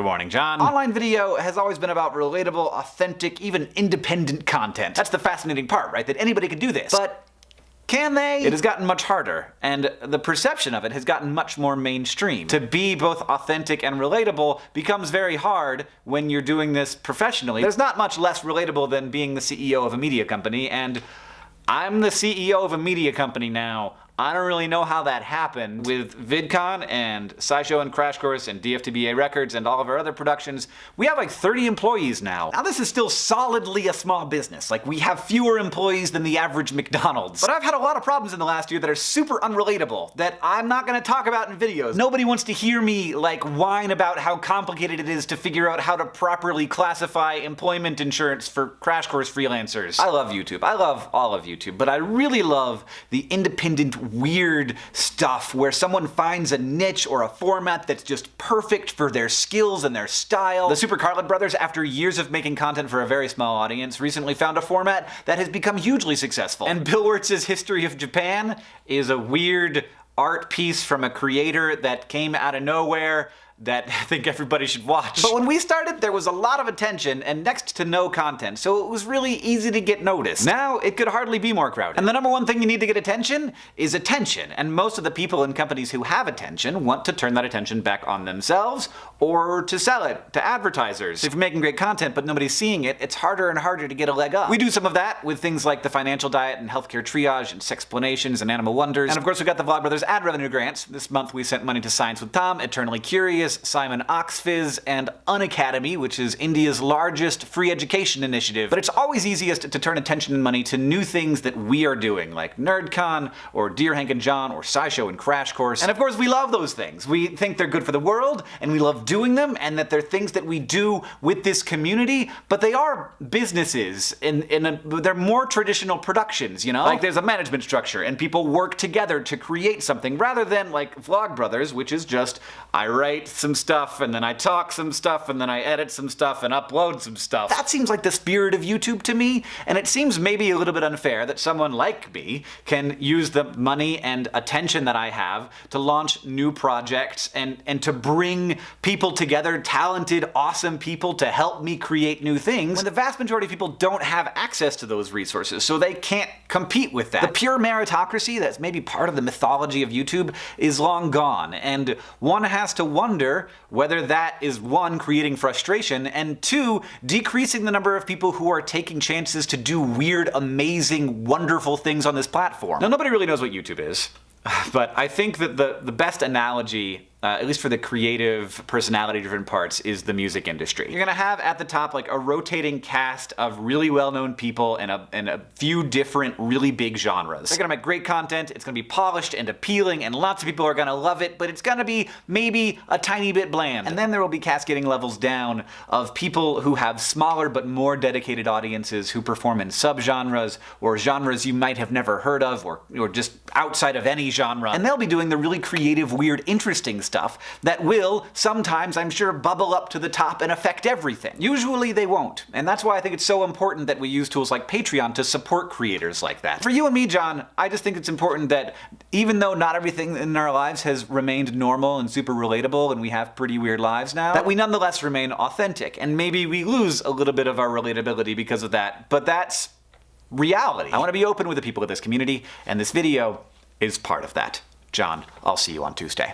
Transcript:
Good morning, John. Online video has always been about relatable, authentic, even independent content. That's the fascinating part, right? That anybody can do this. But can they? It has gotten much harder, and the perception of it has gotten much more mainstream. To be both authentic and relatable becomes very hard when you're doing this professionally. There's not much less relatable than being the CEO of a media company, and I'm the CEO of a media company now. I don't really know how that happened. With VidCon and SciShow and Crash Course and DFTBA Records and all of our other productions, we have like 30 employees now. Now this is still solidly a small business. Like we have fewer employees than the average McDonald's. But I've had a lot of problems in the last year that are super unrelatable that I'm not gonna talk about in videos. Nobody wants to hear me like whine about how complicated it is to figure out how to properly classify employment insurance for Crash Course freelancers. I love YouTube. I love all of YouTube, but I really love the independent weird stuff where someone finds a niche or a format that's just perfect for their skills and their style. The Super Carlin Brothers, after years of making content for a very small audience, recently found a format that has become hugely successful. And Bill Wurtz's History of Japan is a weird art piece from a creator that came out of nowhere that I think everybody should watch. But when we started, there was a lot of attention and next to no content, so it was really easy to get noticed. Now, it could hardly be more crowded. And the number one thing you need to get attention is attention, and most of the people in companies who have attention want to turn that attention back on themselves or to sell it to advertisers. If you're making great content but nobody's seeing it, it's harder and harder to get a leg up. We do some of that with things like the financial diet and healthcare triage and sexplanations and animal wonders. And of course we've got the Vlogbrothers ad revenue grants. This month we sent money to Science with Tom, Eternally Curious, Simon Oxfizz, and Unacademy, which is India's largest free education initiative. But it's always easiest to turn attention and money to new things that we are doing, like NerdCon, or Dear Hank and John, or SciShow and Crash Course. And of course we love those things. We think they're good for the world, and we love doing them, and that they're things that we do with this community, but they are businesses, in, in they're more traditional productions, you know? Like there's a management structure, and people work together to create something, rather than like Vlogbrothers, which is just, I write some stuff, and then I talk some stuff, and then I edit some stuff, and upload some stuff. That seems like the spirit of YouTube to me, and it seems maybe a little bit unfair that someone like me can use the money and attention that I have to launch new projects and, and to bring people together, talented, awesome people to help me create new things, when the vast majority of people don't have access to those resources, so they can't compete with that. The pure meritocracy that's maybe part of the mythology of YouTube is long gone, and one has to wonder whether that is one, creating frustration, and two, decreasing the number of people who are taking chances to do weird, amazing, wonderful things on this platform. Now nobody really knows what YouTube is, but I think that the, the best analogy uh, at least for the creative, personality-driven parts, is the music industry. You're gonna have at the top like a rotating cast of really well-known people and a, in a few different, really big genres. They're gonna make great content, it's gonna be polished and appealing, and lots of people are gonna love it, but it's gonna be maybe a tiny bit bland. And then there will be cascading levels down of people who have smaller but more dedicated audiences who perform in subgenres, or genres you might have never heard of, or, or just outside of any genre. And they'll be doing the really creative, weird, interesting stuff that will, sometimes I'm sure, bubble up to the top and affect everything. Usually they won't, and that's why I think it's so important that we use tools like Patreon to support creators like that. For you and me, John, I just think it's important that even though not everything in our lives has remained normal and super relatable and we have pretty weird lives now, that we nonetheless remain authentic, and maybe we lose a little bit of our relatability because of that, but that's reality. I want to be open with the people of this community, and this video is part of that. John, I'll see you on Tuesday.